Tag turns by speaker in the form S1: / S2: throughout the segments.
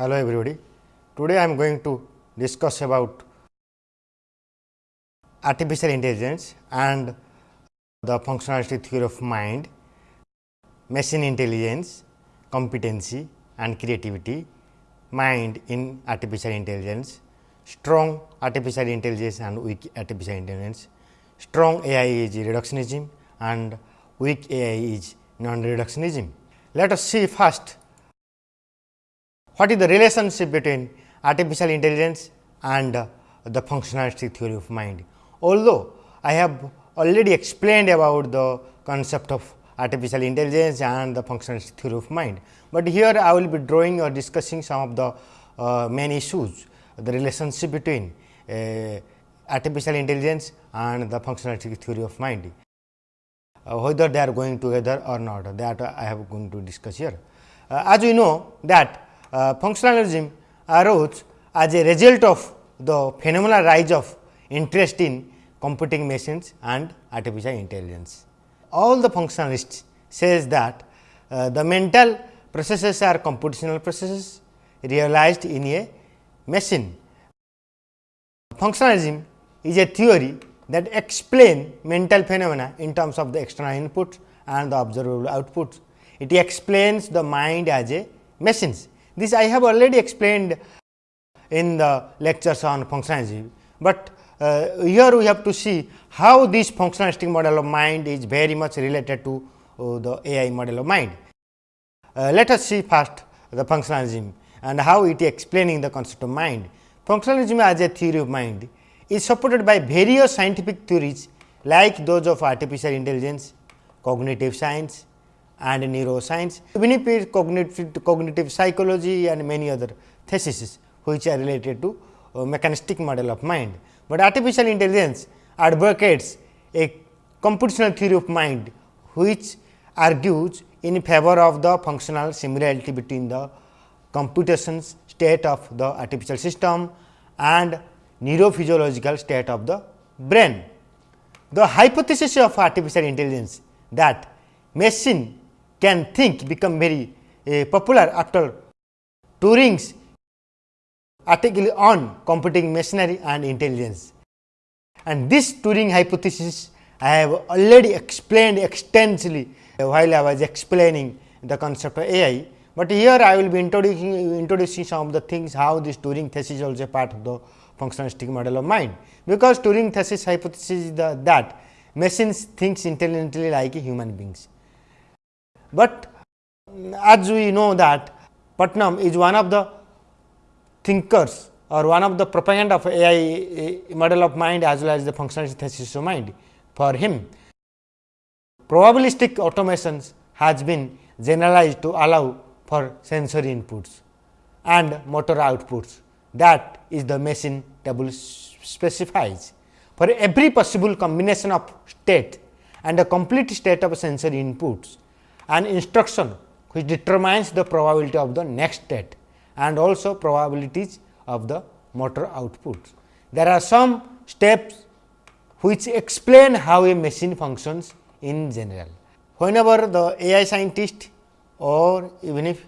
S1: Hello everybody. Today I am going to discuss about artificial intelligence and the functionality theory of mind, machine intelligence, competency and creativity, mind in artificial intelligence, strong artificial intelligence and weak artificial intelligence, strong AI is reductionism and weak AI is non-reductionism. Let us see first what is the relationship between artificial intelligence and uh, the functionalistic theory of mind. Although I have already explained about the concept of artificial intelligence and the functionalistic theory of mind, but here I will be drawing or discussing some of the uh, main issues, the relationship between uh, artificial intelligence and the functionalistic theory of mind, uh, whether they are going together or not that I have going to discuss here. Uh, as we know that uh, functionalism arose as a result of the phenomenal rise of interest in computing machines and artificial intelligence. All the functionalists says that uh, the mental processes are computational processes realized in a machine. Functionalism is a theory that explain mental phenomena in terms of the external inputs and the observable outputs. It explains the mind as a machines this I have already explained in the lectures on functionalism, but uh, here we have to see how this functionalistic model of mind is very much related to uh, the AI model of mind. Uh, let us see first the functionalism and how it is explaining the concept of mind. Functionalism as a theory of mind is supported by various scientific theories like those of artificial intelligence, cognitive science, and neuroscience, if cognitive, cognitive psychology and many other theses which are related to uh, mechanistic model of mind. But artificial intelligence advocates a computational theory of mind which argues in favor of the functional similarity between the computations state of the artificial system and neurophysiological state of the brain. The hypothesis of artificial intelligence that machine can think become very uh, popular after Turing's article on computing machinery and intelligence. And this Turing hypothesis I have already explained extensively while I was explaining the concept of AI, but here I will be introducing, introducing some of the things how this Turing thesis is also part of the functionalistic model of mind, because Turing thesis hypothesis is the, that machines thinks intelligently like human beings. But as we know that Putnam is one of the thinkers or one of the propaganda of AI model of mind as well as the functionality thesis of mind. For him, probabilistic automations has been generalized to allow for sensory inputs and motor outputs that is the machine table specifies. For every possible combination of state and a complete state of sensory inputs, an instruction which determines the probability of the next state and also probabilities of the motor outputs. There are some steps which explain how a machine functions in general. Whenever the AI scientist or even if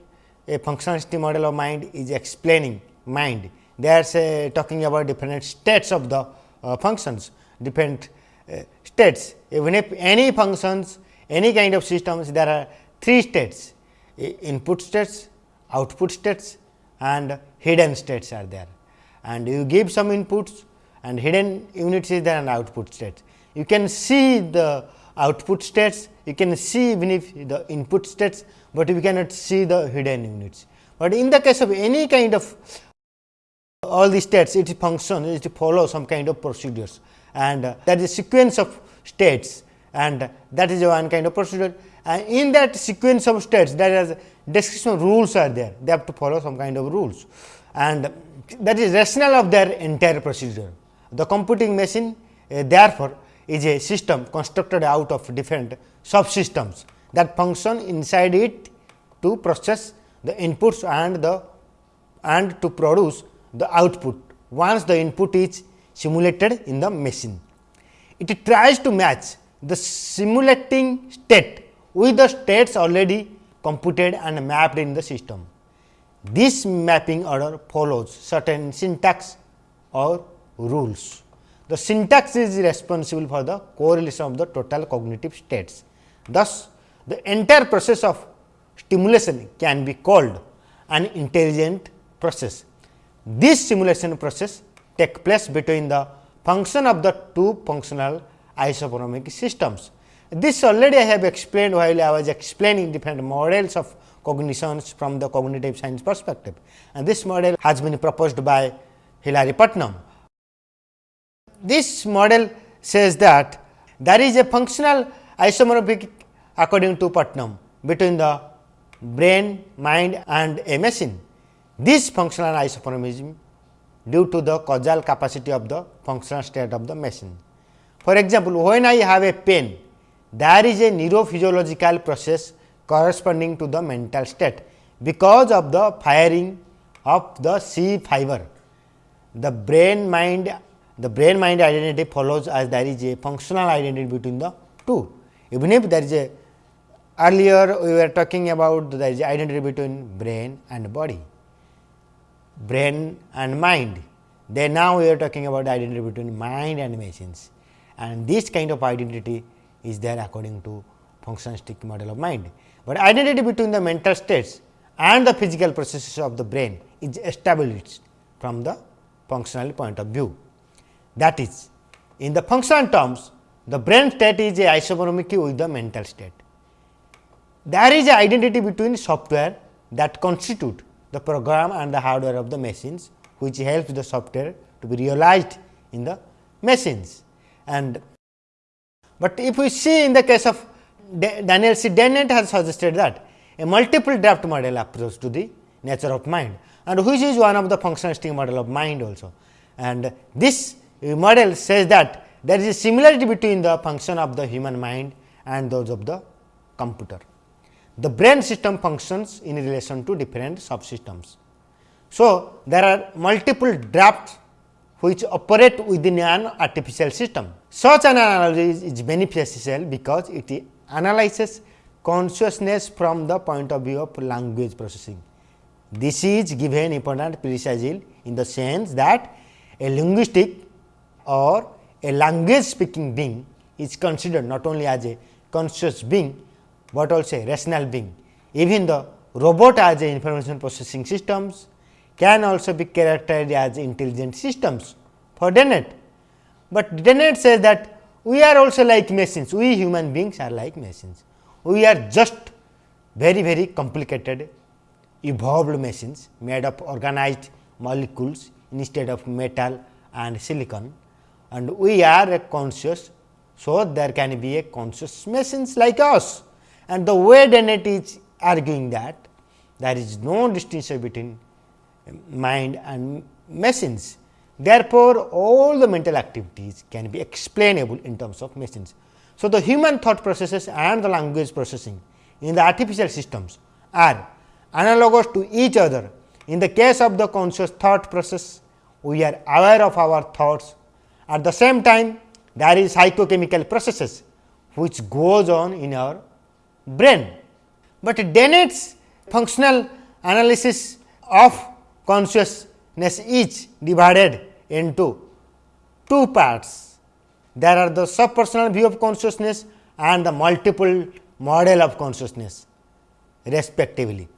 S1: a functionality model of mind is explaining mind, they are say talking about different states of the uh, functions, different uh, states. Even if any functions any kind of systems there are three states input states, output states and hidden states are there. And you give some inputs and hidden units is there and output states. You can see the output states, you can see even if the input states, but you cannot see the hidden units. But in the case of any kind of all the states, it function it follow some kind of procedures and uh, that is a sequence of states and that is one kind of procedure and in that sequence of states there is description rules are there they have to follow some kind of rules and that is rationale of their entire procedure. The computing machine uh, therefore, is a system constructed out of different subsystems that function inside it to process the inputs and the and to produce the output once the input is simulated in the machine. It tries to match the simulating state with the states already computed and mapped in the system. this mapping order follows certain syntax or rules. The syntax is responsible for the correlation of the total cognitive states. Thus, the entire process of stimulation can be called an intelligent process. This simulation process take place between the function of the two functional isomorphic systems. This already I have explained while I was explaining different models of cognitions from the cognitive science perspective and this model has been proposed by Hilary Putnam. This model says that there is a functional isomorphic according to Putnam between the brain, mind and a machine. This functional isomorphism due to the causal capacity of the functional state of the machine. For example, when I have a pain, there is a neurophysiological process corresponding to the mental state because of the firing of the C fiber. The brain mind the brain mind identity follows as there is a functional identity between the two. Even if there is a earlier we were talking about there is identity between brain and body, brain and mind. Then now we are talking about identity between mind and machines and this kind of identity is there according to functionalistic model of mind. But identity between the mental states and the physical processes of the brain is established from the functional point of view. That is, in the functional terms, the brain state is isomorphic with the mental state. There is a identity between software that constitute the program and the hardware of the machines, which helps the software to be realized in the machines. And but if we see in the case of Daniel C. Dennett has suggested that a multiple draft model approach to the nature of mind and which is one of the functionalistic model of mind also. And this model says that there is a similarity between the function of the human mind and those of the computer. The brain system functions in relation to different subsystems. So, there are multiple drafts which operate within an artificial system. Such an analysis is beneficial because it analyzes consciousness from the point of view of language processing. This is given important precisely in the sense that a linguistic or a language speaking being is considered not only as a conscious being, but also a rational being. Even the robot as a information processing systems can also be characterized as intelligent systems for Dennett. But Dennett says that we are also like machines, we human beings are like machines. We are just very very complicated evolved machines made of organized molecules instead of metal and silicon and we are a conscious. So, there can be a conscious machines like us and the way Dennett is arguing that there is no distinction between mind and machines. Therefore, all the mental activities can be explainable in terms of machines. So, the human thought processes and the language processing in the artificial systems are analogous to each other. In the case of the conscious thought process, we are aware of our thoughts at the same time, there is psychochemical processes which goes on in our brain. But Dennett's functional analysis of consciousness is divided into two parts. There are the subpersonal view of consciousness and the multiple model of consciousness respectively.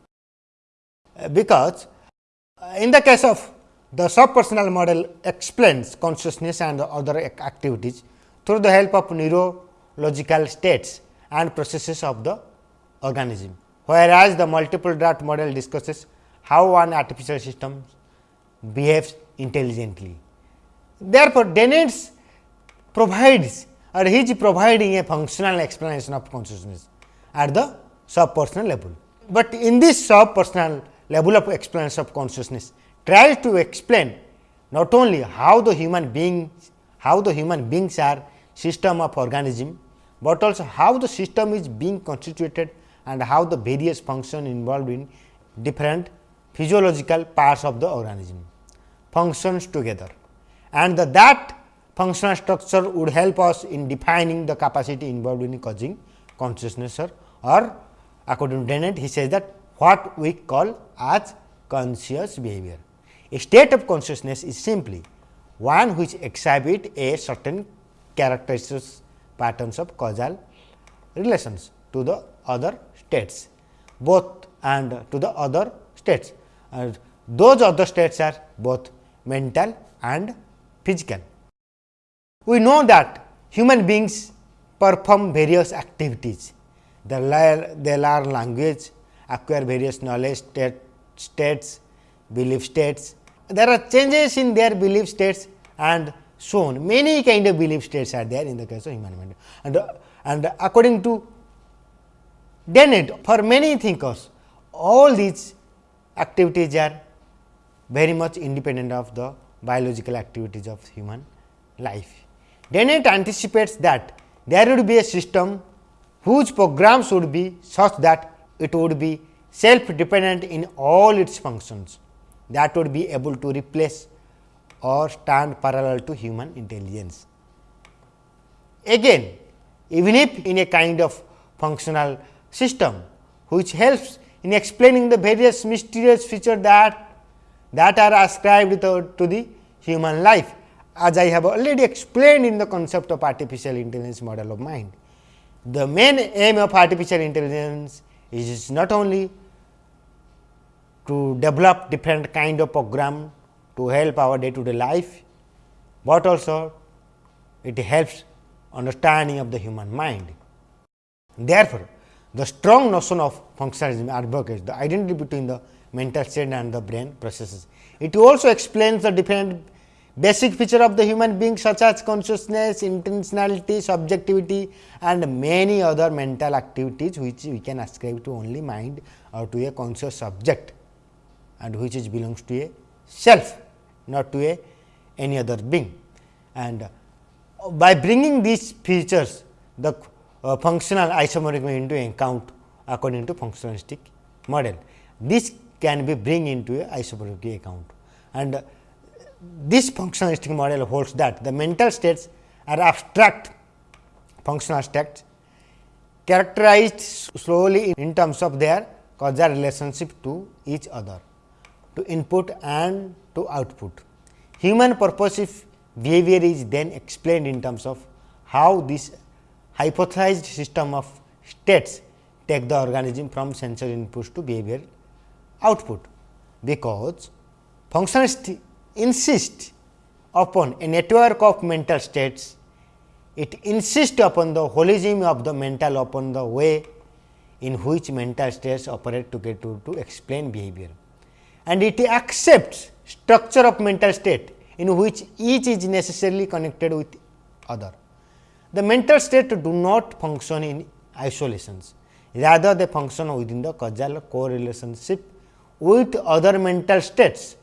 S1: Uh, because uh, in the case of the subpersonal model explains consciousness and other activities through the help of neurological states and processes of the organism, whereas the multiple draft model discusses how one artificial system behaves intelligently. Therefore, Dennett provides or he is providing a functional explanation of consciousness at the subpersonal level. But in this subpersonal level of explanation of consciousness, tries to explain not only how the human beings how the human beings are system of organism, but also how the system is being constituted and how the various function involved in different physiological parts of the organism functions together. And the, that functional structure would help us in defining the capacity involved in causing consciousness or, or according to Dennett he says that what we call as conscious behavior. A state of consciousness is simply one which exhibit a certain characteristics patterns of causal relations to the other states both and to the other states and those other states are both mental and physical. We know that human beings perform various activities. They learn, they learn language, acquire various knowledge state, states, belief states. There are changes in their belief states and so on. Many kind of belief states are there in the case of human mind. And, and according to Dennett, for many thinkers, all these activities are very much independent of the biological activities of human life. Dennett anticipates that there would be a system whose programs would be such that it would be self dependent in all its functions that would be able to replace or stand parallel to human intelligence. Again, even if in a kind of functional system which helps in explaining the various mysterious features that, that are ascribed to, to the human life as I have already explained in the concept of artificial intelligence model of mind. The main aim of artificial intelligence is not only to develop different kind of program to help our day to day life, but also it helps understanding of the human mind. Therefore, the strong notion of functionalism advocates the identity between the mental state and the brain processes. It also explains the different basic feature of the human being such as consciousness, intentionality, subjectivity and many other mental activities which we can ascribe to only mind or to a conscious subject and which is belongs to a self not to a any other being. And by bringing these features the uh, functional isomorphism into account according to functionalistic model. This can be bring into a isomorphic account and uh, this functionalistic model holds that the mental states are abstract functional states characterized slowly in terms of their causal relationship to each other, to input and to output. Human purposive behavior is then explained in terms of how this hypothesized system of states take the organism from sensory inputs to behavior output, because functionalist insist upon a network of mental states, it insists upon the holism of the mental upon the way in which mental states operate together to, to explain behavior. And it accepts structure of mental state in which each is necessarily connected with other. The mental state do not function in isolations, rather they function within the causal correlationship with other mental states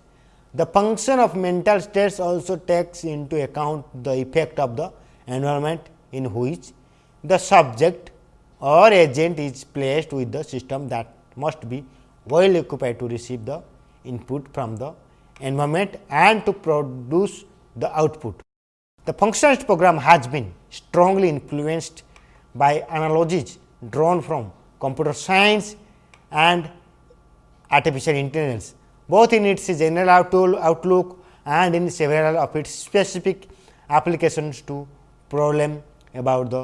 S1: the function of mental states also takes into account the effect of the environment in which the subject or agent is placed with the system that must be well occupied to receive the input from the environment and to produce the output. The functionalist program has been strongly influenced by analogies drawn from computer science and artificial intelligence both in its general outlook and in several of its specific applications to problem about the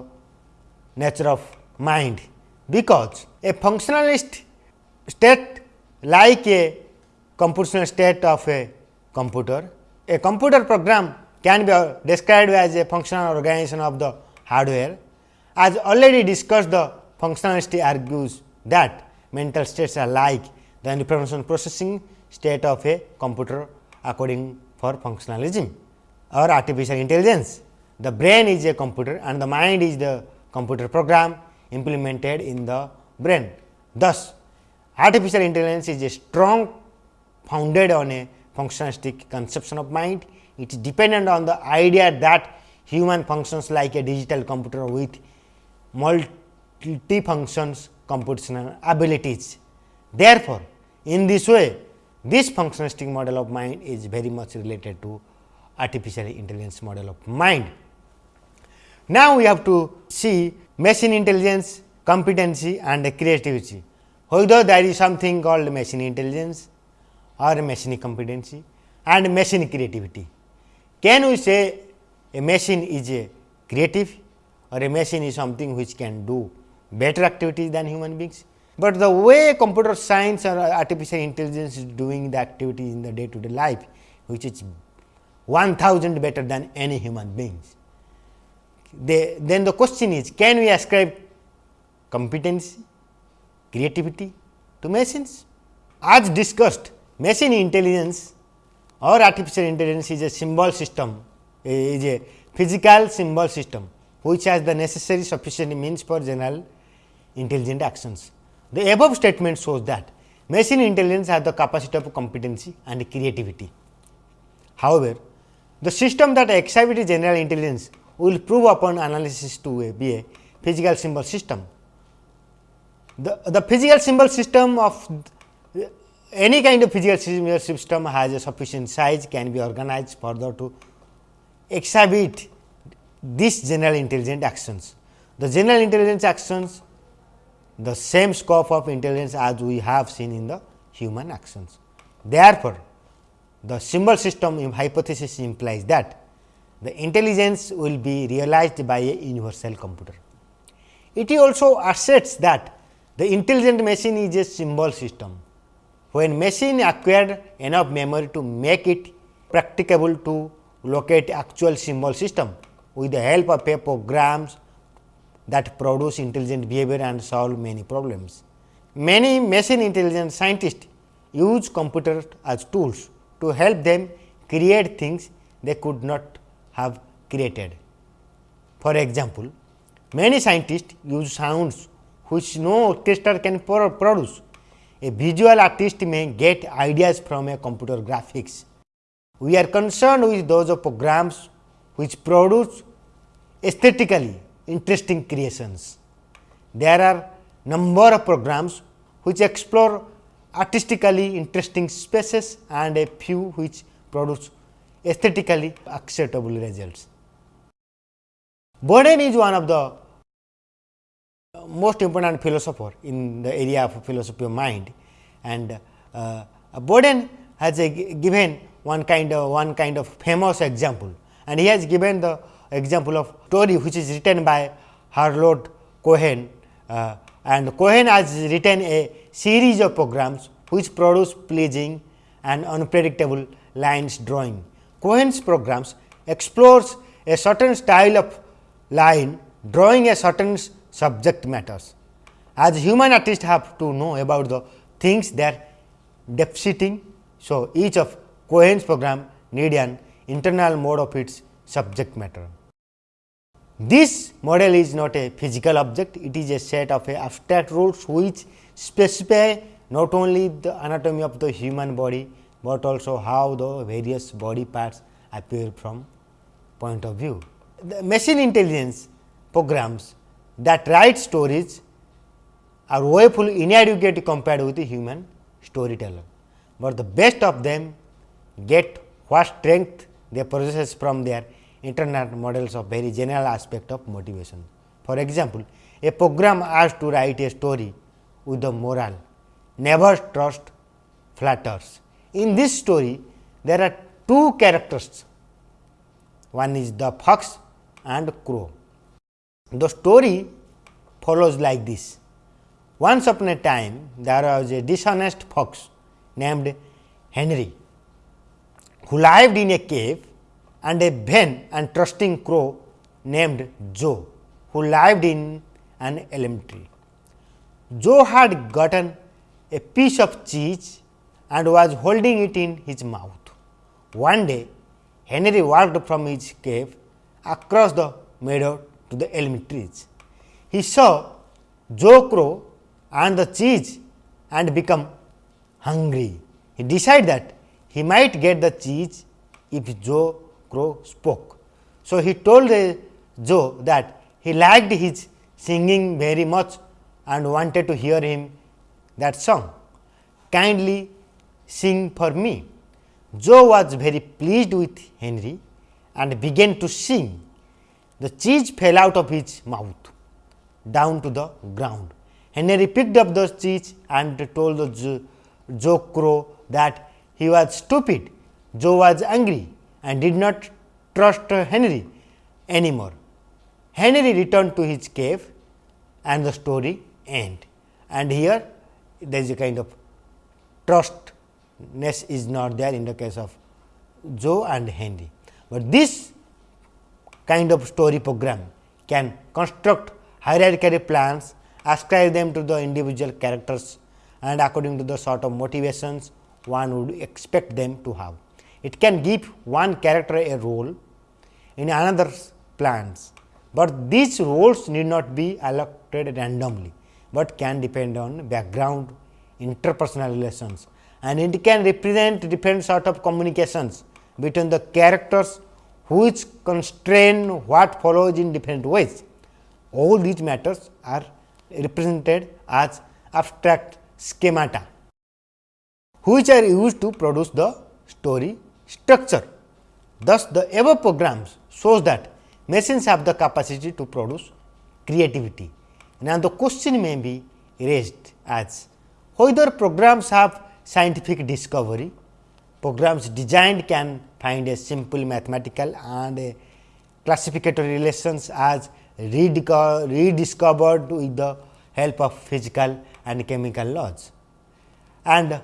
S1: nature of mind. Because a functionalist state like a computational state of a computer, a computer program can be described as a functional organization of the hardware. As already discussed, the functionalist argues that mental states are like the information processing state of a computer according for functionalism or artificial intelligence. The brain is a computer and the mind is the computer program implemented in the brain. Thus, artificial intelligence is a strong founded on a functionalistic conception of mind. It is dependent on the idea that human functions like a digital computer with multi functions computational abilities. Therefore, in this way this functionalistic model of mind is very much related to artificial intelligence model of mind. Now, we have to see machine intelligence, competency and creativity. Whether there is something called machine intelligence or machine competency and machine creativity. Can we say a machine is a creative or a machine is something which can do better activities than human beings? But the way computer science or artificial intelligence is doing the activities in the day to day life, which is 1000 better than any human beings. They, then the question is, can we ascribe competency, creativity to machines? As discussed, machine intelligence or artificial intelligence is a symbol system, is a physical symbol system, which has the necessary sufficient means for general intelligent actions. The above statement shows that machine intelligence has the capacity of competency and creativity. However, the system that exhibits general intelligence will prove upon analysis to be a physical symbol system. The, the physical symbol system of any kind of physical symbol system has a sufficient size can be organized further to exhibit this general intelligent actions. The general intelligence actions the same scope of intelligence as we have seen in the human actions. Therefore, the symbol system hypothesis implies that the intelligence will be realized by a universal computer. It also asserts that the intelligent machine is a symbol system. When machine acquired enough memory to make it practicable to locate actual symbol system with the help of a programs that produce intelligent behavior and solve many problems. Many machine intelligence scientists use computers as tools to help them create things they could not have created. For example, many scientists use sounds which no orchestra can produce. A visual artist may get ideas from a computer graphics. We are concerned with those of programs which produce aesthetically interesting creations. There are number of programs which explore artistically interesting spaces and a few which produce aesthetically acceptable results. Boden is one of the most important philosopher in the area of philosophy of mind and uh, Boden has given one kind of one kind of famous example and he has given the example of story which is written by Harold Cohen uh, and Cohen has written a series of programs which produce pleasing and unpredictable lines drawing. Cohen's programs explores a certain style of line drawing a certain subject matters. As human artists have to know about the things they are deficiting. So, each of Cohen's program need an internal mode of its subject matter. This model is not a physical object, it is a set of abstract rules which specify not only the anatomy of the human body, but also how the various body parts appear from point of view. The machine intelligence programs that write stories are woefully inadequate compared with the human storyteller, but the best of them get what strength they possess from their internal models of very general aspect of motivation. For example, a program asked to write a story with the moral never trust flatters. In this story, there are two characters, one is the fox and crow. The story follows like this. Once upon a time, there was a dishonest fox named Henry, who lived in a cave and a vain and trusting crow named Joe, who lived in an elm tree. Joe had gotten a piece of cheese and was holding it in his mouth. One day, Henry walked from his cave across the meadow to the elm trees. He saw Joe Crow and the cheese and become hungry. He decided that he might get the cheese if Joe crow spoke. So, he told Joe that he liked his singing very much and wanted to hear him that song. Kindly sing for me. Joe was very pleased with Henry and began to sing. The cheese fell out of his mouth down to the ground. Henry picked up the cheese and told the Joe Crow that he was stupid. Joe was angry and did not trust Henry anymore. Henry returned to his cave and the story end. And here there is a kind of trustness is not there in the case of Joe and Henry, but this kind of story program can construct hierarchical plans, ascribe them to the individual characters and according to the sort of motivations one would expect them to have. It can give one character a role in another's plans, but these roles need not be allotted randomly, but can depend on background interpersonal relations and it can represent different sort of communications between the characters which constrain what follows in different ways. All these matters are represented as abstract schemata, which are used to produce the story structure. Thus, the above programs shows that machines have the capacity to produce creativity. Now, the question may be raised as whether programs have scientific discovery, programs designed can find a simple mathematical and a classificatory relations as rediscovered with the help of physical and chemical laws. And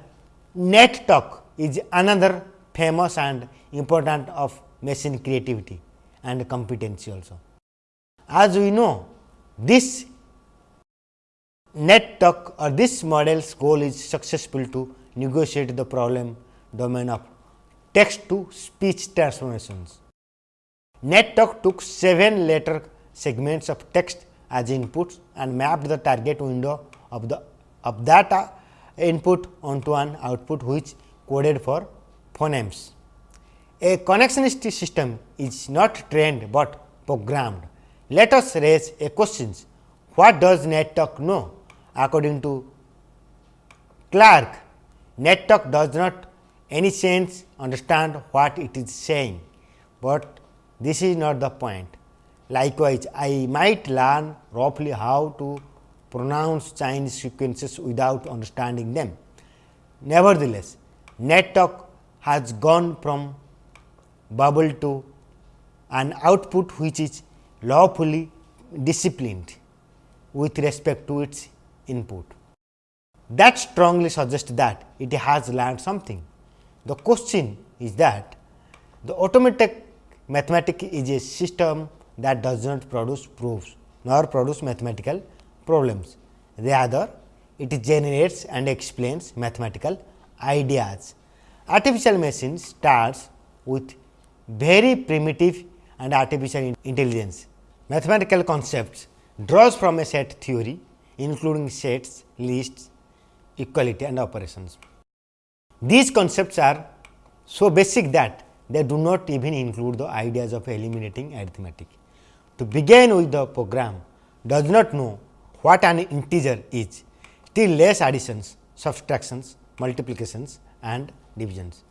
S1: NetTalk is another famous and important of machine creativity and competency also. As we know, this NetTalk or this model's goal is successful to negotiate the problem domain of text to speech transformations. NetTalk took 7 letter segments of text as inputs and mapped the target window of the of that uh, input onto an output which coded for phonemes. A connectionist system is not trained, but programmed. Let us raise a question. What does NetTalk know? According to Clark, NetTalk does not any sense understand what it is saying, but this is not the point. Likewise, I might learn roughly how to pronounce Chinese sequences without understanding them. Nevertheless, NetTalk has gone from bubble to an output which is lawfully disciplined with respect to its input. That strongly suggests that it has learned something. The question is that the automatic mathematics is a system that does not produce proofs nor produce mathematical problems. Rather, it generates and explains mathematical ideas. Artificial machine starts with very primitive and artificial intelligence. Mathematical concepts draws from a set theory including sets, lists, equality and operations. These concepts are so basic that they do not even include the ideas of eliminating arithmetic. To begin with the program does not know what an integer is, still less additions, subtractions, multiplications and divisions.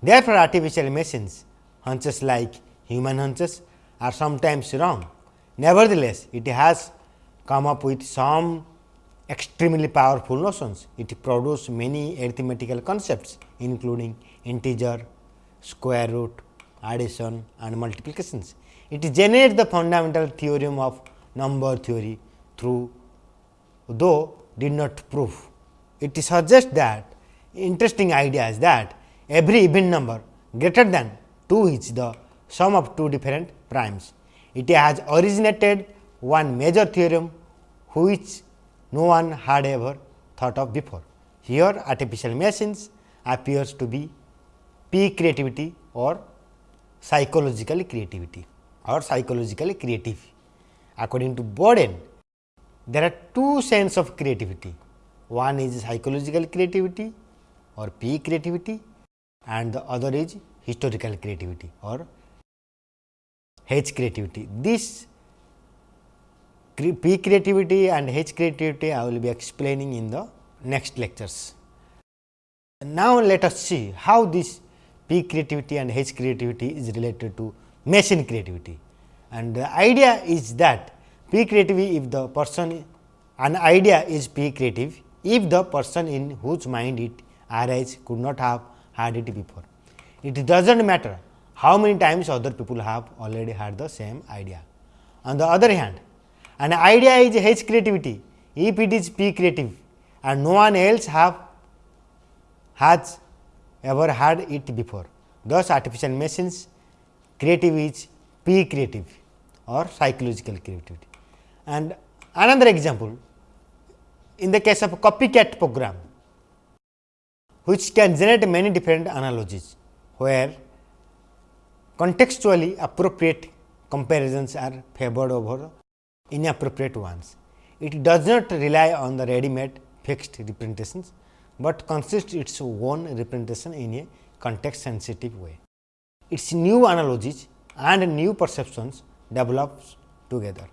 S1: Therefore, artificial machines hunches like human hunches are sometimes wrong. Nevertheless, it has come up with some extremely powerful notions. It produces many arithmetical concepts including integer, square root, addition and multiplications. It generates the fundamental theorem of number theory through though did not prove. It suggests that interesting idea is that every even number greater than 2 is the sum of two different primes. It has originated one major theorem which no one had ever thought of before. Here artificial machines appears to be P creativity or psychological creativity or psychologically creative. According to Boden, there are two sense of creativity. One is psychological creativity or P creativity and the other is historical creativity or H creativity. This P creativity and H creativity I will be explaining in the next lectures. Now, let us see how this P creativity and H creativity is related to machine creativity. And the idea is that P creativity if the person an idea is P creative if the person in whose mind it arises could not have had it before. It does not matter how many times other people have already had the same idea. On the other hand, an idea is H creativity if it is P creative and no one else have has ever had it before. Thus, artificial machines creative is P creative or psychological creativity. And another example in the case of a copycat program which can generate many different analogies where contextually appropriate comparisons are favored over inappropriate ones. It does not rely on the ready made fixed representations, but consists its own representation in a context sensitive way. Its new analogies and new perceptions develops together.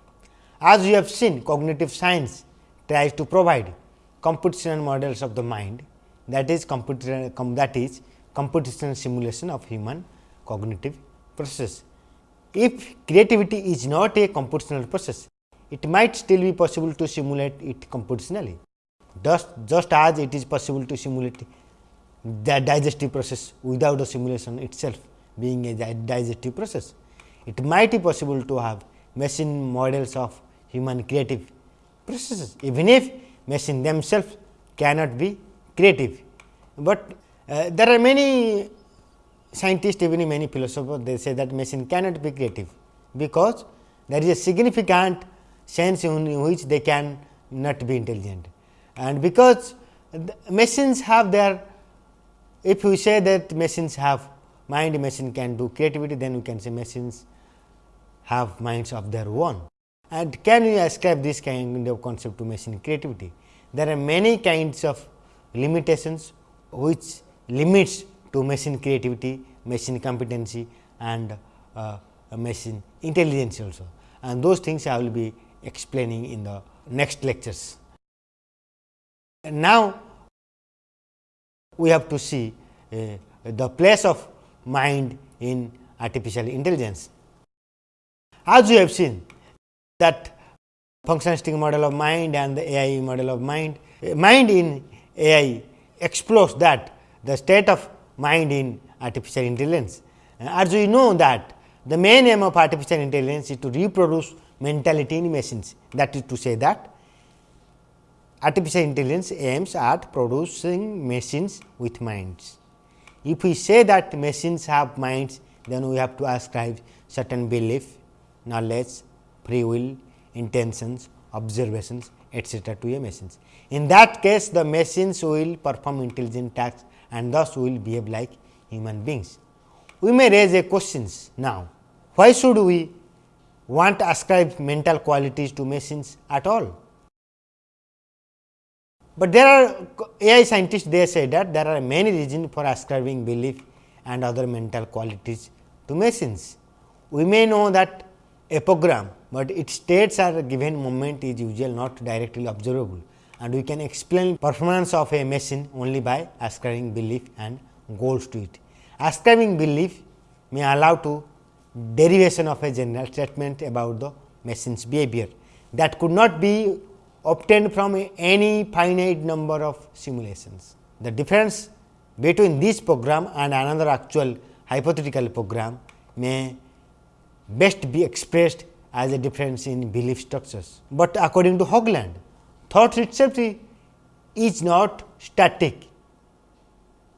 S1: As we have seen cognitive science tries to provide computational models of the mind that is that is computational simulation of human cognitive process. If creativity is not a computational process, it might still be possible to simulate it computationally. Just, just as it is possible to simulate the digestive process without the simulation itself being a digestive process. It might be possible to have machine models of human creative processes, even if machine themselves cannot be creative. But uh, there are many scientists, even many philosophers, they say that machine cannot be creative, because there is a significant sense in which they can not be intelligent. And because machines have their, if we say that machines have mind, machine can do creativity, then we can say machines have minds of their own. And can we ascribe this kind of concept to machine creativity? There are many kinds of limitations which limits to machine creativity, machine competency and uh, machine intelligence also. And those things I will be explaining in the next lectures. And now, we have to see uh, the place of mind in artificial intelligence. As we have seen that functionalistic model of mind and the AI model of mind, mind in AI explores that the state of mind in artificial intelligence. As we know that the main aim of artificial intelligence is to reproduce mentality in machines. That is to say that artificial intelligence aims at producing machines with minds. If we say that machines have minds, then we have to ascribe certain belief knowledge, free will, intentions, observations etcetera to a machines. In that case the machines will perform intelligent tasks and thus will behave like human beings. We may raise a questions now, why should we want to ascribe mental qualities to machines at all? But there are AI scientists they say that there are many reasons for ascribing belief and other mental qualities to machines. We may know that a program, but its states are given moment is usually not directly observable and we can explain performance of a machine only by ascribing belief and goals to it. Ascribing belief may allow to derivation of a general statement about the machine's behavior that could not be obtained from any finite number of simulations. The difference between this program and another actual hypothetical program may best be expressed as a difference in belief structures. But according to Haugeland, thought itself is not static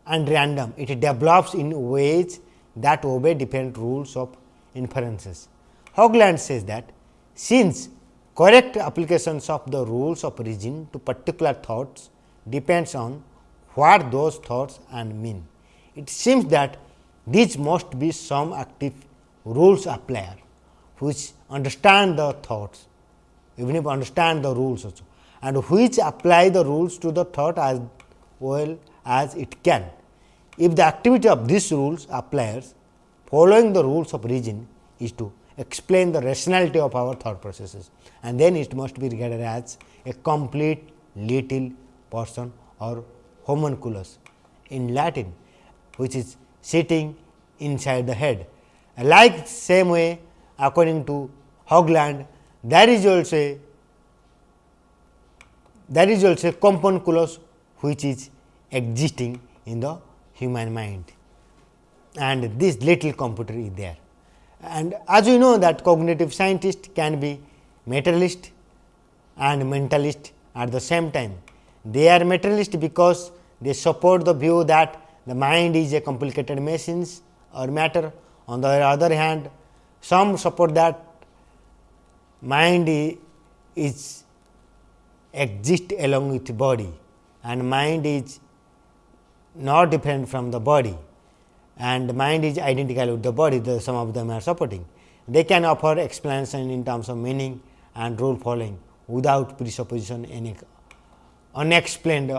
S1: and random, it develops in ways that obey different rules of inferences. Haugeland says that since correct applications of the rules of reason to particular thoughts depends on what those thoughts and mean. It seems that these must be some active rules applier which understand the thoughts even if understand the rules also and which apply the rules to the thought as well as it can. If the activity of these rules appliers following the rules of reason is to explain the rationality of our thought processes. And then it must be regarded as a complete little person or homunculus in Latin which is sitting inside the head. Like same way according to Haugeland, there is also a, there is also a componculus which is existing in the human mind and this little computer is there. And as you know that cognitive scientist can be materialist and mentalist at the same time. They are materialist because they support the view that the mind is a complicated machines or matter. On the other hand, some support that mind is exist along with body and mind is not different from the body and mind is identical with the body, the, some of them are supporting. They can offer explanation in terms of meaning and rule following without presupposition any unexplained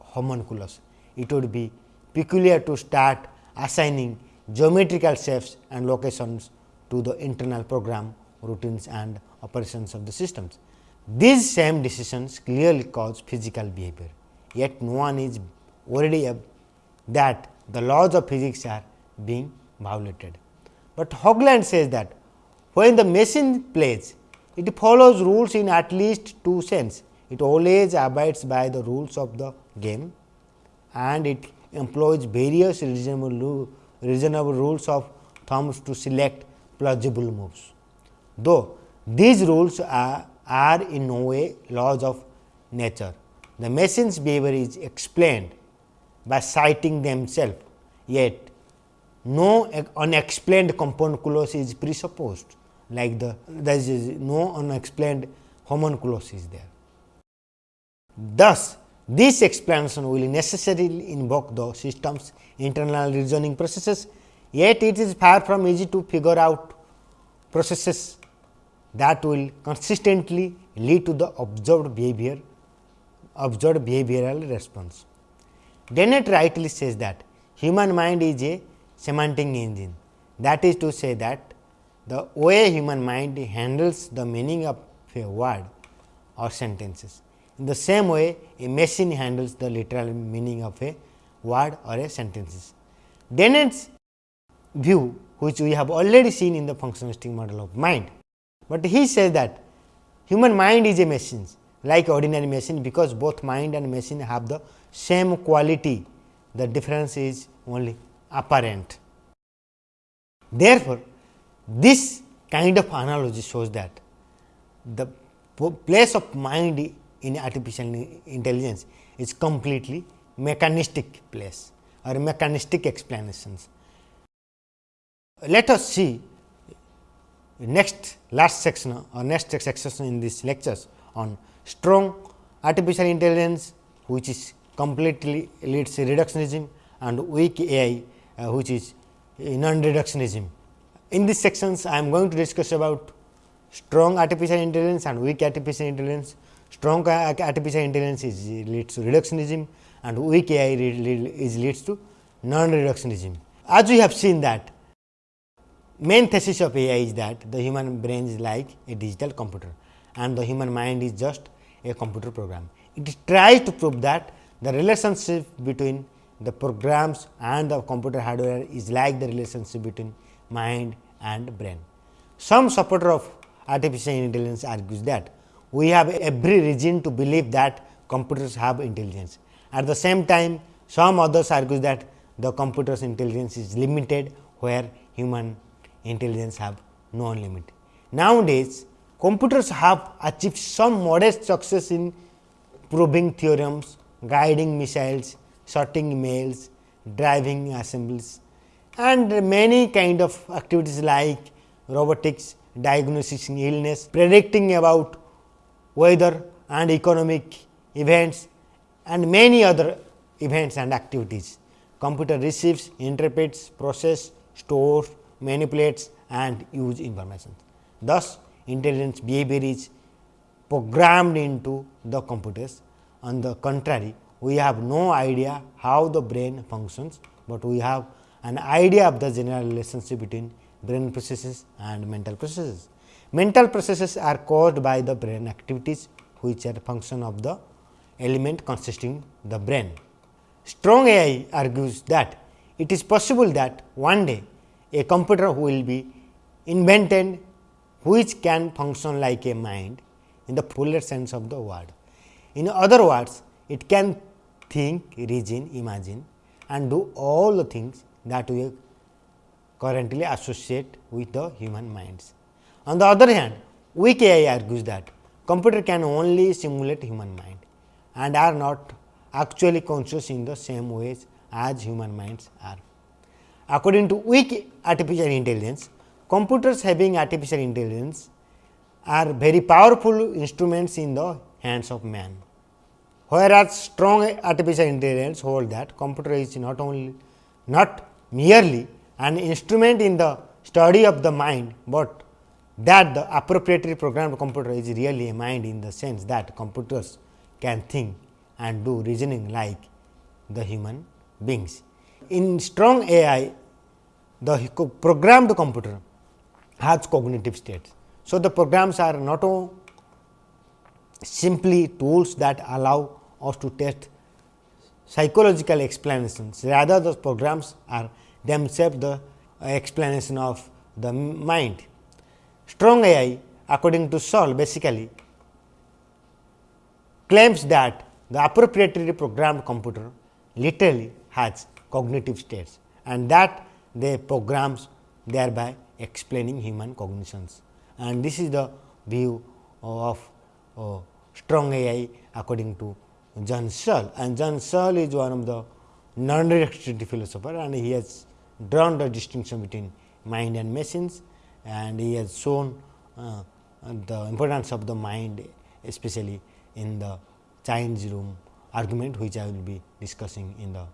S1: homunculus. It would be peculiar to start assigning geometrical shapes and locations to the internal program routines and operations of the systems. These same decisions clearly cause physical behavior, yet no one is worried that the laws of physics are being violated. But Haugeland says that when the machine plays, it follows rules in at least two sense. It always abides by the rules of the game and it employs various reasonable, reasonable rules of thumbs to select plausible moves. Though these rules are, are in no way laws of nature, the machine's behavior is explained by citing themselves, yet no unexplained homunculus is presupposed like the there is no unexplained homunculus is there. Thus, this explanation will necessarily invoke the system's internal reasoning processes, yet it is far from easy to figure out processes that will consistently lead to the observed behavior observed behavioral response. Dennett rightly says that human mind is a semantic engine that is to say that the way human mind handles the meaning of a word or sentences. In the same way, a machine handles the literal meaning of a word or a sentences. Dennett's view which we have already seen in the functionalistic model of mind, but he says that human mind is a machine like ordinary machine because both mind and machine have the same quality, the difference is only apparent. Therefore, this kind of analogy shows that the place of mind in artificial intelligence is completely mechanistic place or mechanistic explanations. Let us see next last section or next section in this lectures on strong artificial intelligence which is completely leads to reductionism and weak AI uh, which is non-reductionism. In these sections I am going to discuss about strong artificial intelligence and weak artificial intelligence. Strong artificial intelligence is leads to reductionism and weak AI is leads to non-reductionism. As we have seen that main thesis of AI is that the human brain is like a digital computer and the human mind is just a computer program. It tries to prove that the relationship between the programs and the computer hardware is like the relationship between mind and brain. Some supporter of artificial intelligence argues that we have every reason to believe that computers have intelligence. At the same time, some others argue that the computer's intelligence is limited where human intelligence have no limit. Nowadays, computers have achieved some modest success in proving theorems, guiding missiles, sorting mails, driving assemblies and many kind of activities like robotics, diagnosing illness, predicting about weather and economic events and many other events and activities. Computer receives, interprets, process, stores, manipulates and use information. Thus, intelligence behavior is programmed into the computers. On the contrary, we have no idea how the brain functions, but we have an idea of the general relationship between brain processes and mental processes. Mental processes are caused by the brain activities which are function of the element consisting the brain. Strong AI argues that it is possible that one day a computer will be invented which can function like a mind in the fuller sense of the word. In other words, it can think, reason, imagine and do all the things that we currently associate with the human minds. On the other hand, weak AI argues that computer can only simulate human mind and are not actually conscious in the same ways as human minds are. According to weak artificial intelligence, computers having artificial intelligence are very powerful instruments in the hands of man. Whereas, strong artificial intelligence hold that computer is not only not merely an instrument in the study of the mind, but that the appropriately programmed computer is really a mind in the sense that computers can think and do reasoning like the human beings. In strong AI, the programmed computer has cognitive states. So, the programs are not only simply tools that allow us to test psychological explanations, rather those programs are themselves the explanation of the mind. Strong AI according to Searle basically claims that the appropriately programmed computer literally has cognitive states and that they programs thereby explaining human cognitions. And this is the view of uh, strong AI according to John Searle and John Searle is one of the non-reductivity philosopher and he has drawn the distinction between mind and machines and he has shown uh, the importance of the mind especially in the Chinese room argument which I will be discussing in the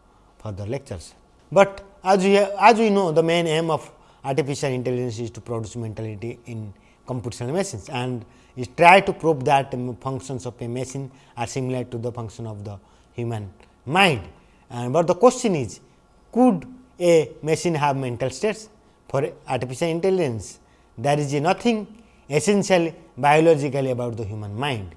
S1: further lectures. But as we, as we know the main aim of artificial intelligence is to produce mentality in computational machines and is try to prove that functions of a machine are similar to the function of the human mind. And but the question is could a machine have mental states for artificial intelligence there is nothing essentially biologically about the human mind.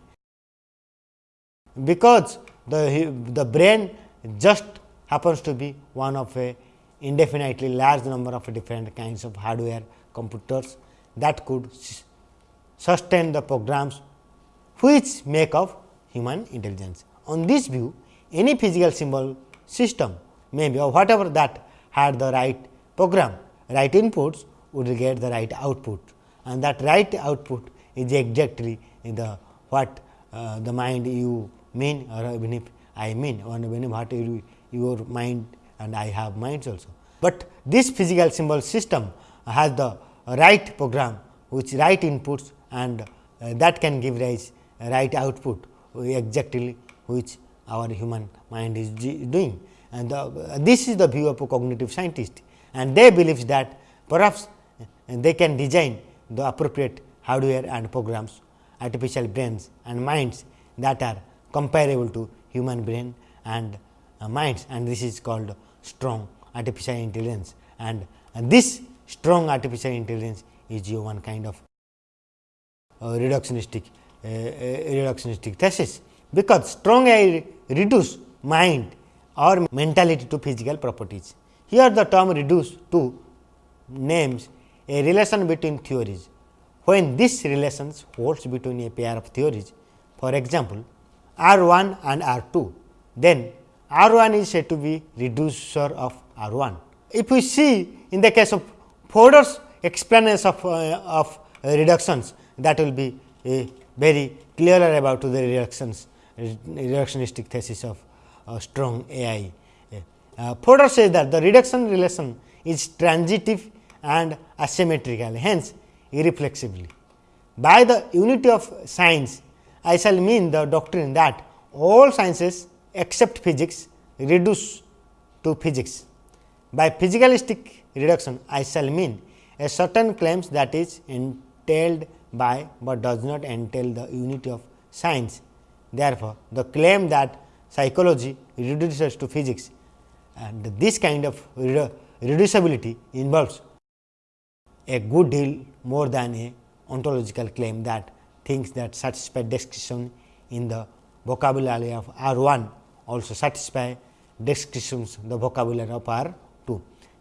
S1: Because the, the brain just happens to be one of a indefinitely large number of different kinds of hardware computers that could sustain the programs which make up human intelligence. On this view, any physical symbol system may be or whatever that had the right program, right inputs would get the right output and that right output is exactly the what uh, the mind you mean or even if I mean or even what you, your mind and I have minds also. But this physical symbol system has the right program which right inputs and uh, that can give rise right output exactly which our human mind is doing. And the, uh, this is the view of a cognitive scientist. And they believe that perhaps they can design the appropriate hardware and programs, artificial brains and minds that are comparable to human brain and uh, minds. And this is called strong artificial intelligence. And, and this strong artificial intelligence is one kind of uh, reductionistic uh, uh, reductionistic thesis because strong AI reduce mind or mentality to physical properties. Here the term reduce to names a relation between theories. When this relation holds between a pair of theories, for example, R 1 and R 2, then R 1 is said to be reducer of R 1. If we see in the case of Fodor's explanation of, uh, of reductions that will be a very clearer about the reductions reductionistic thesis of uh, strong AI. Uh, Fodor says that the reduction relation is transitive and asymmetrical hence irreflexibly. By the unity of science I shall mean the doctrine that all sciences except physics reduce to physics. By physicalistic reduction I shall mean a certain claims that is entailed by, but does not entail the unity of science. Therefore, the claim that psychology reduces to physics and this kind of reducibility involves a good deal more than a ontological claim that things that satisfy description in the vocabulary of R 1 also satisfy descriptions the vocabulary of R 2.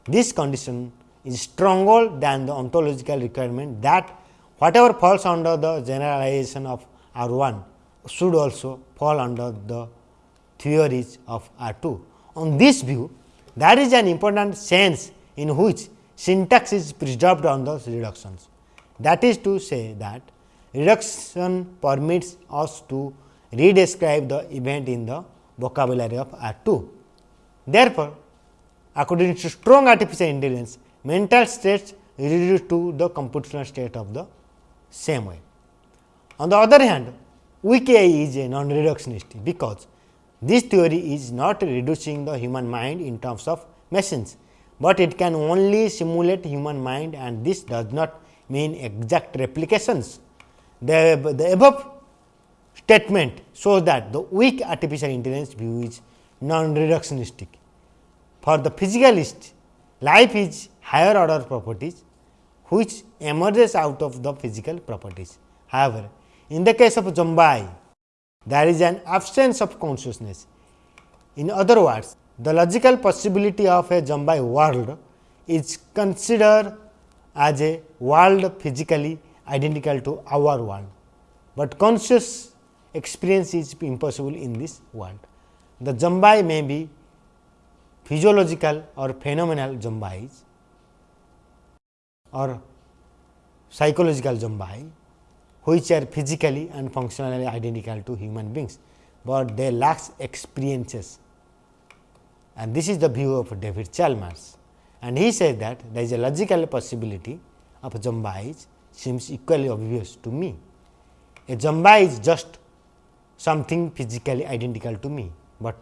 S1: This condition is stronger than the ontological requirement that whatever falls under the generalization of R 1 should also fall under the theories of R 2. On this view, That is an important sense in which syntax is preserved on the reductions. That is to say that reduction permits us to redescribe the event in the vocabulary of R 2. Therefore, according to strong artificial intelligence, mental states reduced to the computational state of the same way. On the other hand, weak AI is a non-reductionist because this theory is not reducing the human mind in terms of machines, but it can only simulate human mind and this does not mean exact replications. The, the above statement shows that the weak artificial intelligence view is non-reductionistic. For the physicalist, life is higher order properties which emerges out of the physical properties. However, in the case of Zombai, there is an absence of consciousness. In other words, the logical possibility of a Zombai world is considered as a world physically identical to our world, but conscious experience is impossible in this world. The Zombai may be physiological or phenomenal Zombais or psychological Zombai which are physically and functionally identical to human beings, but they lack experiences and this is the view of David Chalmers. And he says that there is a logical possibility of Zombais seems equally obvious to me. A Zombai is just something physically identical to me, but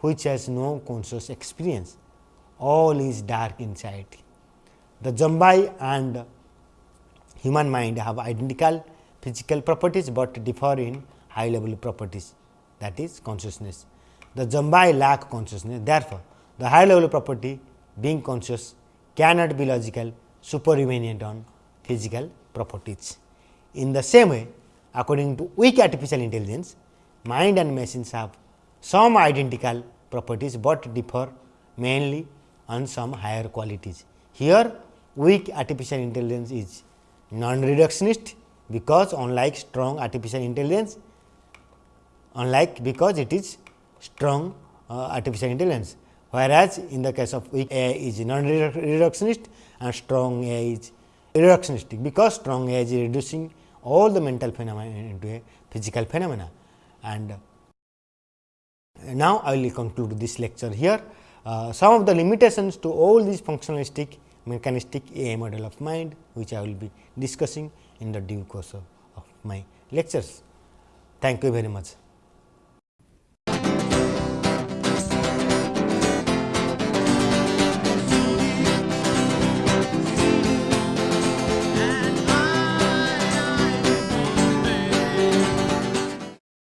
S1: which has no conscious experience. All is dark inside. The Zombai and human mind have identical physical properties, but differ in high level properties that is consciousness. The Zombai lack consciousness therefore, the high level property being conscious cannot be logical supervenient on physical properties. In the same way, according to weak artificial intelligence, mind and machines have some identical properties, but differ mainly on some higher qualities. Here weak artificial intelligence is non-reductionist because unlike strong artificial intelligence, unlike because it is strong uh, artificial intelligence, whereas in the case of weak AI is non-reductionist and strong AI is reductionistic, because strong AI is reducing all the mental phenomena into a physical phenomena. And now, I will conclude this lecture here. Uh, some of the limitations to all these functionalistic mechanistic AI model of mind, which I will be discussing in the due course of, of my lectures. Thank you very much.